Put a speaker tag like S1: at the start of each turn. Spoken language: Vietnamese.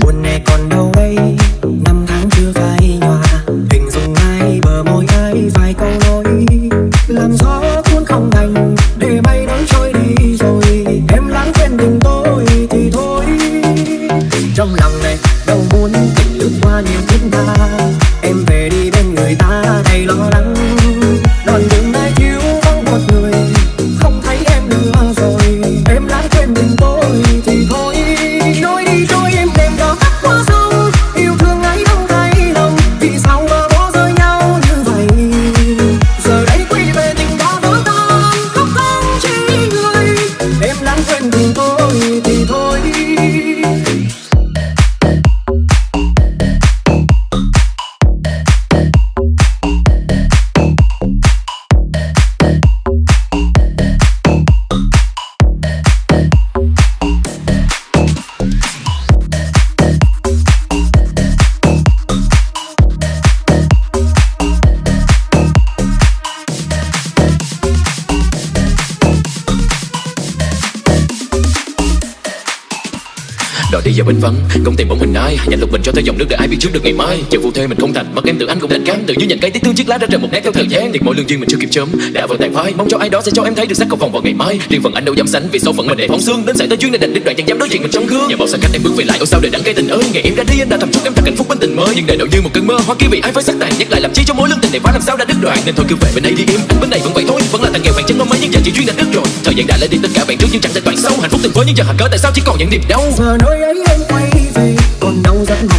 S1: buồn này còn đâu đây năm tháng chưa phai nhòa. Hình dung ai bờ môi
S2: Đòi đi giờ bên vắng công tìm bóng hình ai. Nhanh lục bình cho tới dòng nước để ai biết trước được ngày mai. Chờ vụ thê mình không thành Mất em tự anh cũng đành cam Tự như nhận cây tiếc thương chiếc lá đã rời một nét theo thời gian. Thì mỗi lương duyên mình chưa kịp chớm, Đã vỡ tàn phai. Mong cho ai đó sẽ cho em thấy được sắc cầu vòng vào ngày mai. Riêng phần anh đâu dám sánh, Vì số phận mình để phóng xương. Đến xảy tới duyên này đành đích đoạn chẳng dám đối diện mình trong gương. Nhà bao xa cách em bước về lại ở sao đời đắng cây tình ơi. Ngày em đã đi, anh đã thầm chúc em thật hạnh phúc bên tình mới. Nhưng đời đâu như một cơn mơ Hoa kia vì ai phải sắc tàn, Nhắc lại làm chi cho mối lương tình này phá làm sao đã đứt đoạn. Nên thôi cứ về bên đây đi em Anh bên này vẫn vậy thôi. Vẫn là thằng nghèo bạn chân mong mấy nhưng giờ chỉ duyên đã đứt rồi. Thời gian đã lấy đi, tất cả bạn trước nhưng chẳng thể toàn sâu Hạnh phúc từng với những giờ hạt cớ, tại sao chỉ còn những niềm đau?
S1: Giờ ấy em quay về. Còn đâu rất mong